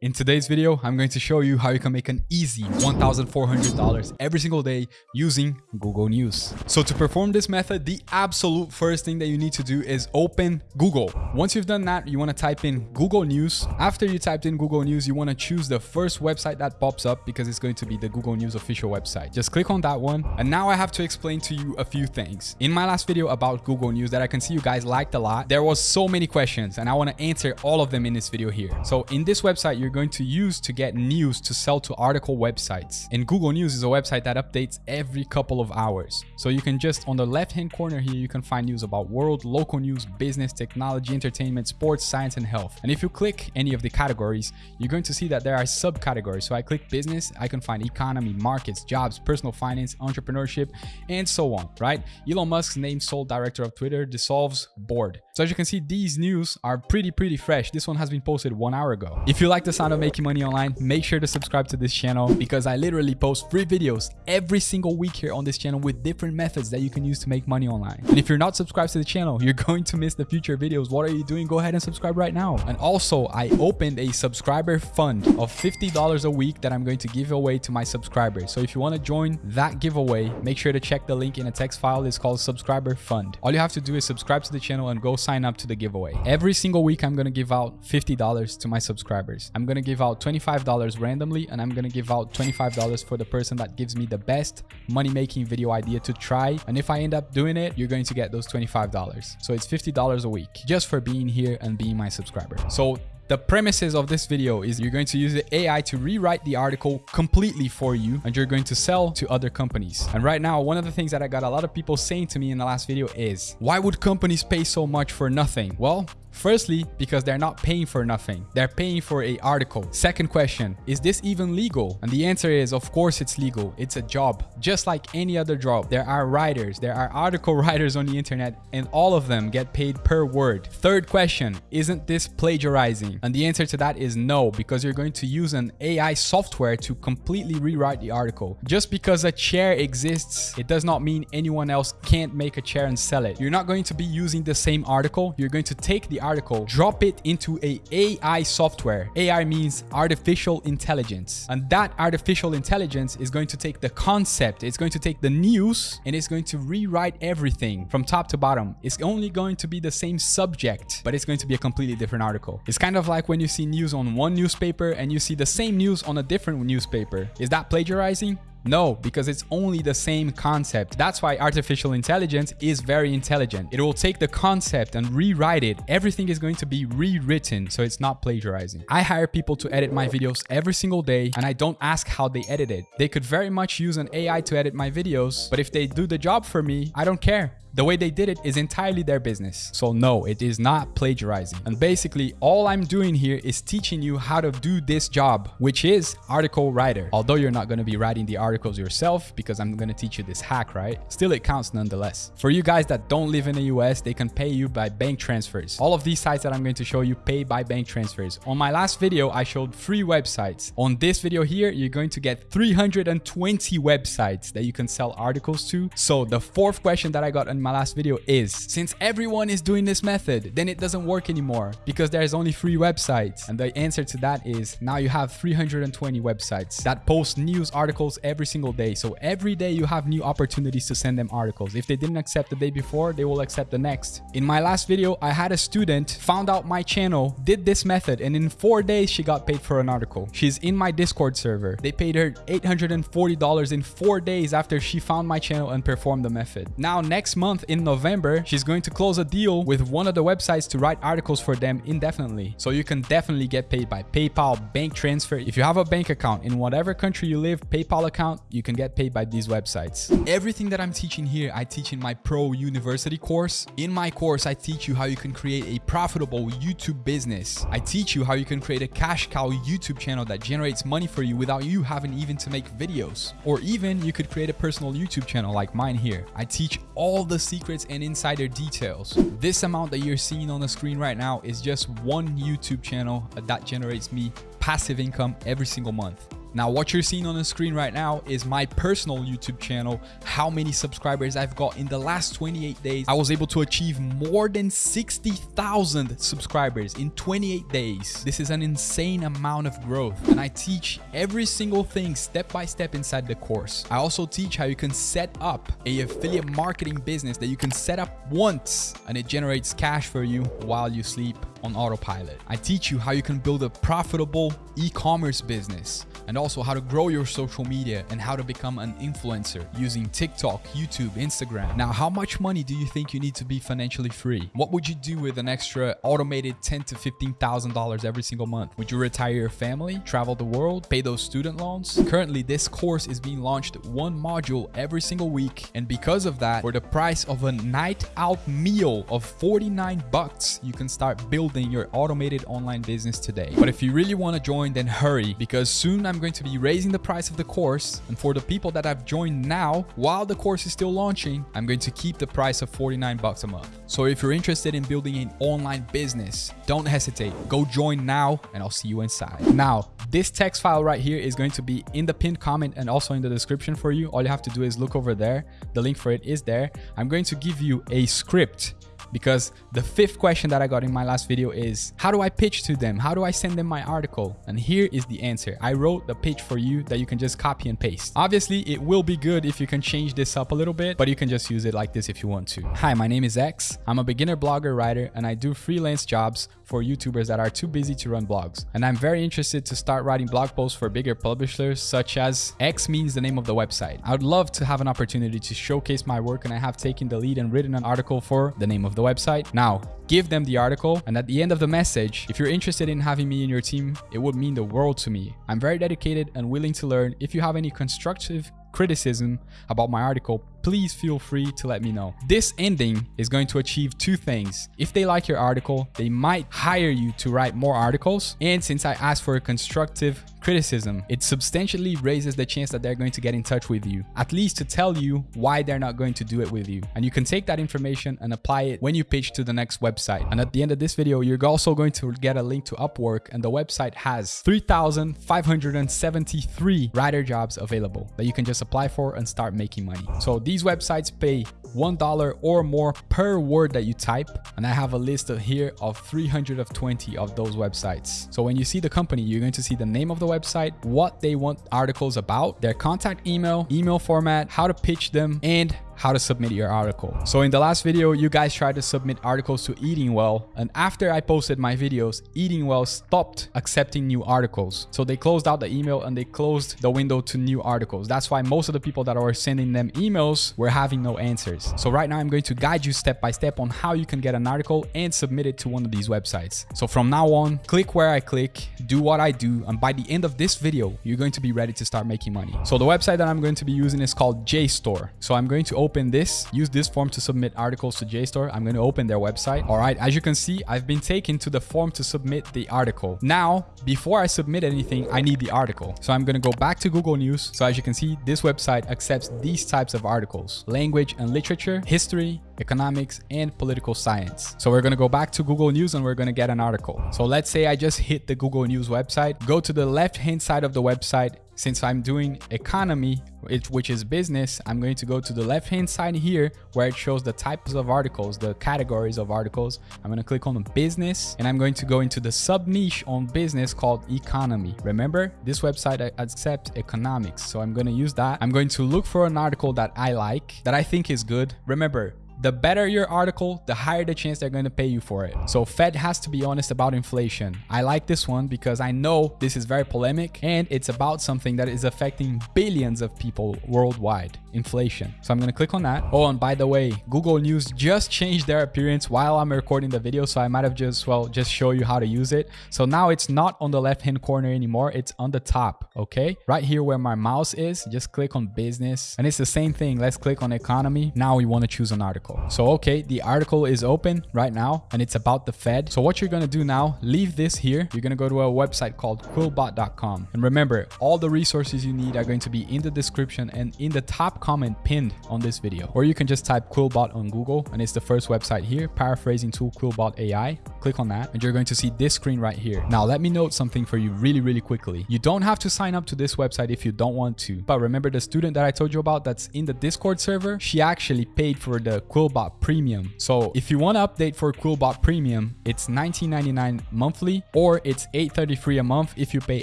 In today's video, I'm going to show you how you can make an easy $1,400 every single day using Google News. So to perform this method, the absolute first thing that you need to do is open Google. Once you've done that, you want to type in Google News. After you typed in Google News, you want to choose the first website that pops up because it's going to be the Google News official website. Just click on that one. And now I have to explain to you a few things. In my last video about Google News that I can see you guys liked a lot, there was so many questions and I want to answer all of them in this video here. So in this website, you're you're going to use to get news to sell to article websites. And Google News is a website that updates every couple of hours. So you can just on the left hand corner here, you can find news about world, local news, business, technology, entertainment, sports, science, and health. And if you click any of the categories, you're going to see that there are subcategories. So I click business, I can find economy, markets, jobs, personal finance, entrepreneurship, and so on, right? Elon Musk's named sole director of Twitter dissolves board. So as you can see, these news are pretty, pretty fresh. This one has been posted one hour ago. If you like the of making money online, make sure to subscribe to this channel because I literally post free videos every single week here on this channel with different methods that you can use to make money online. And if you're not subscribed to the channel, you're going to miss the future videos. What are you doing? Go ahead and subscribe right now. And also, I opened a subscriber fund of $50 a week that I'm going to give away to my subscribers. So if you want to join that giveaway, make sure to check the link in a text file. It's called subscriber fund. All you have to do is subscribe to the channel and go sign up to the giveaway. Every single week, I'm going to give out $50 to my subscribers. I'm going to give out $25 randomly and I'm going to give out $25 for the person that gives me the best money making video idea to try. And if I end up doing it, you're going to get those $25. So it's $50 a week just for being here and being my subscriber. So the premises of this video is you're going to use the AI to rewrite the article completely for you and you're going to sell to other companies. And right now, one of the things that I got a lot of people saying to me in the last video is, why would companies pay so much for nothing? Well, Firstly, because they're not paying for nothing. They're paying for a article. Second question, is this even legal? And the answer is, of course it's legal. It's a job, just like any other job. There are writers, there are article writers on the internet, and all of them get paid per word. Third question, isn't this plagiarizing? And the answer to that is no, because you're going to use an AI software to completely rewrite the article. Just because a chair exists, it does not mean anyone else can't make a chair and sell it. You're not going to be using the same article. You're going to take the article, drop it into a AI software. AI means artificial intelligence. And that artificial intelligence is going to take the concept, it's going to take the news, and it's going to rewrite everything from top to bottom. It's only going to be the same subject, but it's going to be a completely different article. It's kind of like when you see news on one newspaper and you see the same news on a different newspaper. Is that plagiarizing? No, because it's only the same concept. That's why artificial intelligence is very intelligent. It will take the concept and rewrite it. Everything is going to be rewritten, so it's not plagiarizing. I hire people to edit my videos every single day, and I don't ask how they edit it. They could very much use an AI to edit my videos, but if they do the job for me, I don't care. The way they did it is entirely their business. So no, it is not plagiarizing. And basically all I'm doing here is teaching you how to do this job, which is article writer. Although you're not going to be writing the articles yourself because I'm going to teach you this hack, right? Still it counts nonetheless. For you guys that don't live in the US, they can pay you by bank transfers. All of these sites that I'm going to show you pay by bank transfers. On my last video, I showed three websites. On this video here, you're going to get 320 websites that you can sell articles to. So the fourth question that I got in my last video is, since everyone is doing this method, then it doesn't work anymore because there's only three websites. And the answer to that is now you have 320 websites that post news articles every single day. So every day you have new opportunities to send them articles. If they didn't accept the day before, they will accept the next. In my last video, I had a student found out my channel, did this method, and in four days, she got paid for an article. She's in my Discord server. They paid her $840 in four days after she found my channel and performed the method. Now, next month in November, she's going to close a deal with one of the websites to write articles for them indefinitely. So you can definitely get paid by PayPal, bank transfer. If you have a bank account in whatever country you live, PayPal account, you can get paid by these websites. Everything that I'm teaching here, I teach in my Pro University course. In my course, I teach you how you can create a profitable YouTube business. I teach you how you can create a cash cow YouTube channel that generates money for you without you having even to make videos. Or even you could create a personal YouTube channel like mine here. I teach all the secrets and insider details. This amount that you're seeing on the screen right now is just one YouTube channel that generates me passive income every single month. Now, what you're seeing on the screen right now is my personal YouTube channel, how many subscribers I've got in the last 28 days. I was able to achieve more than 60,000 subscribers in 28 days. This is an insane amount of growth. And I teach every single thing step by step inside the course. I also teach how you can set up a affiliate marketing business that you can set up once and it generates cash for you while you sleep on autopilot. I teach you how you can build a profitable e-commerce business and also how to grow your social media and how to become an influencer using TikTok, YouTube, Instagram. Now, how much money do you think you need to be financially free? What would you do with an extra automated ten to $15,000 every single month? Would you retire your family, travel the world, pay those student loans? Currently, this course is being launched one module every single week. And because of that, for the price of a night out meal of 49 bucks, you can start building your automated online business today. But if you really want to join, then hurry because soon I'm going to be raising the price of the course. And for the people that have joined now, while the course is still launching, I'm going to keep the price of 49 bucks a month. So if you're interested in building an online business, don't hesitate. Go join now and I'll see you inside. Now, this text file right here is going to be in the pinned comment and also in the description for you. All you have to do is look over there. The link for it is there. I'm going to give you a script because the fifth question that I got in my last video is how do I pitch to them? How do I send them my article? And here is the answer. I wrote the pitch for you that you can just copy and paste. Obviously, it will be good if you can change this up a little bit, but you can just use it like this if you want to. Hi, my name is X. I'm a beginner blogger writer and I do freelance jobs for YouTubers that are too busy to run blogs. And I'm very interested to start writing blog posts for bigger publishers such as X means the name of the website. I would love to have an opportunity to showcase my work and I have taken the lead and written an article for the name of the website. Now, give them the article and at the end of the message, if you're interested in having me in your team, it would mean the world to me. I'm very dedicated and willing to learn. If you have any constructive criticism about my article, please feel free to let me know. This ending is going to achieve two things. If they like your article, they might hire you to write more articles. And since I asked for a constructive criticism, it substantially raises the chance that they're going to get in touch with you, at least to tell you why they're not going to do it with you. And you can take that information and apply it when you pitch to the next website. And at the end of this video, you're also going to get a link to Upwork and the website has 3,573 writer jobs available that you can just apply for and start making money. So these websites pay $1 or more per word that you type. And I have a list of here of 320 of those websites. So when you see the company, you're going to see the name of the website, what they want articles about, their contact email, email format, how to pitch them, and how to submit your article. So in the last video, you guys tried to submit articles to Eating Well. And after I posted my videos, Eating Well stopped accepting new articles. So they closed out the email and they closed the window to new articles. That's why most of the people that are sending them emails were having no answers. So right now I'm going to guide you step by step on how you can get an article and submit it to one of these websites. So from now on, click where I click, do what I do. And by the end of this video, you're going to be ready to start making money. So the website that I'm going to be using is called JSTOR. So I'm going to open this, use this form to submit articles to JSTOR. I'm going to open their website. All right, as you can see, I've been taken to the form to submit the article. Now, before I submit anything, I need the article. So I'm going to go back to Google News. So as you can see, this website accepts these types of articles, language and literature, history, economics, and political science. So we're to go back to Google News and we're to get an article. So let's say I just hit the Google News website, go to the left-hand side of the website, since I'm doing economy, which is business, I'm going to go to the left hand side here where it shows the types of articles, the categories of articles. I'm going to click on business and I'm going to go into the sub niche on business called economy. Remember, this website accepts economics. So I'm going to use that. I'm going to look for an article that I like, that I think is good. Remember, the better your article, the higher the chance they're going to pay you for it. So Fed has to be honest about inflation. I like this one because I know this is very polemic and it's about something that is affecting billions of people worldwide, inflation. So I'm going to click on that. Oh, and by the way, Google News just changed their appearance while I'm recording the video. So I might have just, well, just show you how to use it. So now it's not on the left hand corner anymore. It's on the top. Okay. Right here where my mouse is, just click on business and it's the same thing. Let's click on economy. Now we want to choose an article. Article. So, okay, the article is open right now and it's about the Fed. So what you're to do now, leave this here. You're to go to a website called quillbot.com. And remember, all the resources you need are going to be in the description and in the top comment pinned on this video. Or you can just type Quillbot on Google and it's the first website here, paraphrasing tool Quillbot AI. Click on that and you're going to see this screen right here. Now, let me note something for you really, really quickly. You don't have to sign up to this website if you don't want to. But remember the student that I told you about that's in the Discord server? She actually paid for the Quillbot Premium. So if you want to update for Quillbot Premium, it's $19.99 monthly or it's $8.33 a month if you pay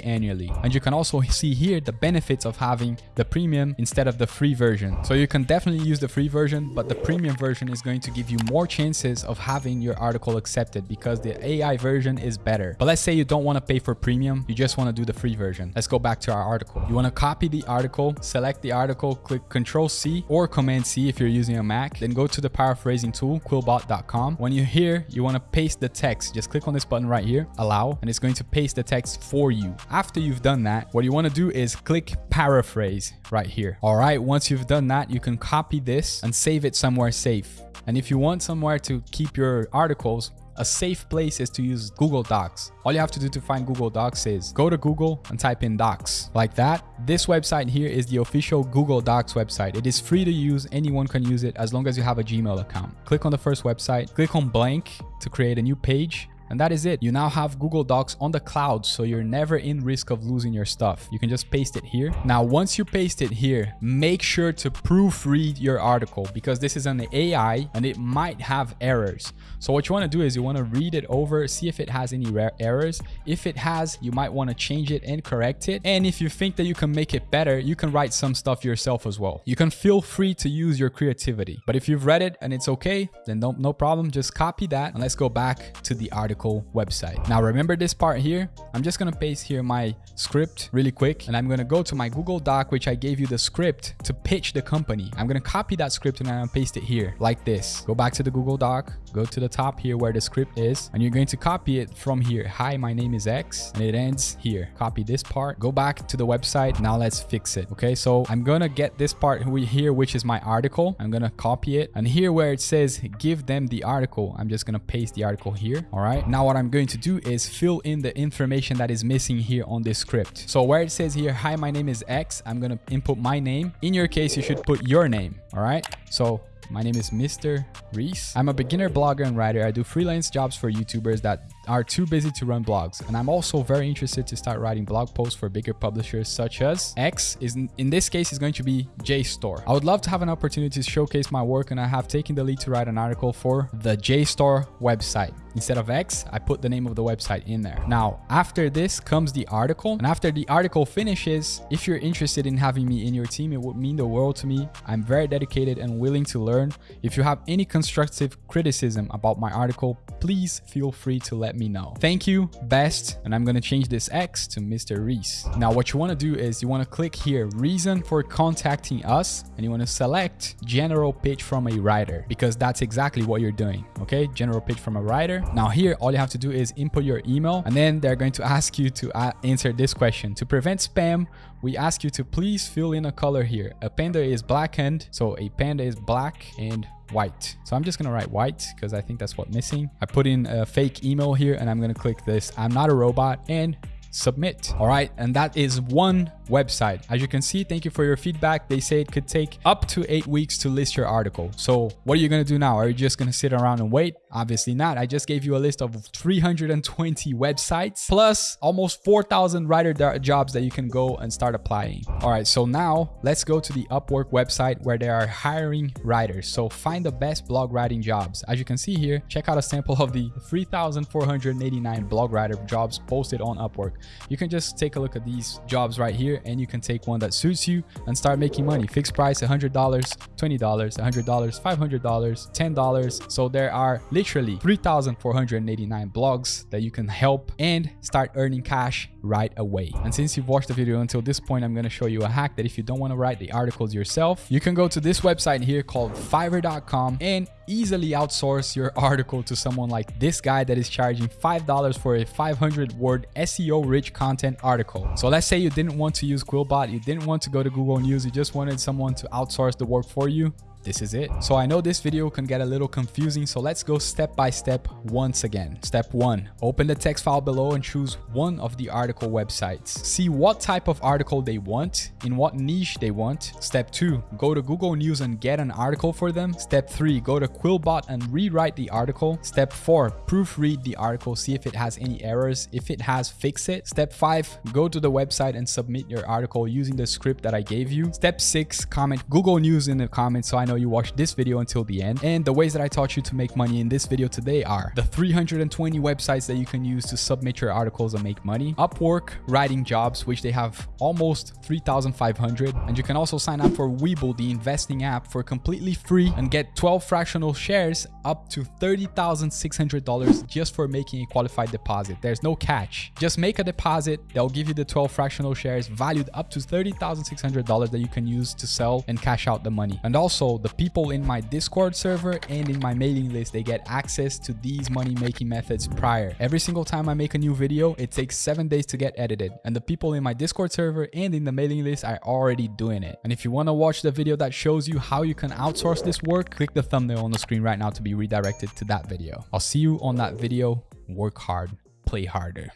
annually. And you can also see here the benefits of having the premium instead of the free version. So you can definitely use the free version, but the premium version is going to give you more chances of having your article accepted because the AI version is better. But let's say you don't want to pay for premium, you just want to do the free version. Let's go back to our article. You want to copy the article, select the article, click Control C or Command C if you're using a Mac, then go to the paraphrasing tool, quillbot.com. When you're here, you want to paste the text. Just click on this button right here, allow, and it's going to paste the text for you. After you've done that, what you want to do is click paraphrase right here. All right, once you've done that, you can copy this and save it somewhere safe. And if you want somewhere to keep your articles, a safe place is to use Google Docs. All you have to do to find Google Docs is go to Google and type in Docs like that. This website here is the official Google Docs website. It is free to use. Anyone can use it as long as you have a Gmail account. Click on the first website, click on blank to create a new page and that is it. You now have Google Docs on the cloud, so you're never in risk of losing your stuff. You can just paste it here. Now, once you paste it here, make sure to proofread your article because this is an AI and it might have errors. So what you want to do is you want to read it over, see if it has any errors. If it has, you might want to change it and correct it. And if you think that you can make it better, you can write some stuff yourself as well. You can feel free to use your creativity. But if you've read it and it's okay, then no, no problem. Just copy that and let's go back to the article article website. Now remember this part here? I'm just gonna paste here my script really quick and I'm gonna go to my Google Doc, which I gave you the script to pitch the company. I'm gonna copy that script and I'm gonna paste it here like this. Go back to the Google Doc, go to the top here where the script is, and you're going to copy it from here. Hi, my name is X, and it ends here. Copy this part, go back to the website. Now let's fix it. Okay, so I'm gonna get this part here, which is my article. I'm gonna copy it, and here where it says give them the article, I'm just gonna paste the article here. All right, now what I'm going to do is fill in the information that is missing here on this script. So where it says here, hi, my name is X, I'm gonna input my name. In your case, you should put your name. All right, so my name is Mr. Reese. I'm a beginner blogger and writer. I do freelance jobs for YouTubers that are too busy to run blogs. And I'm also very interested to start writing blog posts for bigger publishers such as X is in this case is going to be JSTOR. I would love to have an opportunity to showcase my work and I have taken the lead to write an article for the JSTOR website. Instead of X, I put the name of the website in there. Now, after this comes the article. And after the article finishes, if you're interested in having me in your team, it would mean the world to me. I'm very dedicated and willing to learn. If you have any constructive criticism about my article, please feel free to let me know. Thank you, best. And I'm going to change this X to Mr. Reese. Now, what you want to do is you want to click here, reason for contacting us, and you want to select general pitch from a writer because that's exactly what you're doing. Okay, general pitch from a writer. Now here, all you have to do is input your email and then they're going to ask you to answer this question. To prevent spam, we ask you to please fill in a color here. A panda is blackened, so a panda is black and white. So I'm just gonna write white because I think that's what missing. I put in a fake email here and I'm gonna click this. I'm not a robot and submit. All right, and that is one website. As you can see, thank you for your feedback. They say it could take up to eight weeks to list your article. So what are you going to do now? Are you just going to sit around and wait? Obviously not. I just gave you a list of 320 websites plus almost 4,000 writer jobs that you can go and start applying. All right, so now let's go to the Upwork website where they are hiring writers. So find the best blog writing jobs. As you can see here, check out a sample of the 3,489 blog writer jobs posted on Upwork. You can just take a look at these jobs right here and you can take one that suits you and start making money. Fixed price $100, $20, $100, $500, $10. So there are literally 3,489 blogs that you can help and start earning cash right away. And since you've watched the video until this point, I'm going to show you a hack that if you don't want to write the articles yourself, you can go to this website here called fiverr.com and easily outsource your article to someone like this guy that is charging $5 for a 500 word SEO rich content article. So let's say you didn't want to use Quillbot, you didn't want to go to Google News, you just wanted someone to outsource the work for you this is it. So I know this video can get a little confusing, so let's go step by step once again. Step one, open the text file below and choose one of the article websites. See what type of article they want, in what niche they want. Step two, go to Google News and get an article for them. Step three, go to Quillbot and rewrite the article. Step four, proofread the article, see if it has any errors. If it has, fix it. Step five, go to the website and submit your article using the script that I gave you. Step six, comment Google News in the comments so I know you watched this video until the end. And the ways that I taught you to make money in this video today are the 320 websites that you can use to submit your articles and make money, Upwork, writing jobs, which they have almost 3,500. And you can also sign up for Webull, the investing app for completely free and get 12 fractional shares up to $30,600 just for making a qualified deposit. There's no catch. Just make a deposit. They'll give you the 12 fractional shares valued up to $30,600 that you can use to sell and cash out the money. And also the people in my Discord server and in my mailing list, they get access to these money making methods prior. Every single time I make a new video, it takes seven days to get edited. And the people in my Discord server and in the mailing list are already doing it. And if you want to watch the video that shows you how you can outsource this work, click the thumbnail on the screen right now to be redirected to that video. I'll see you on that video. Work hard, play harder.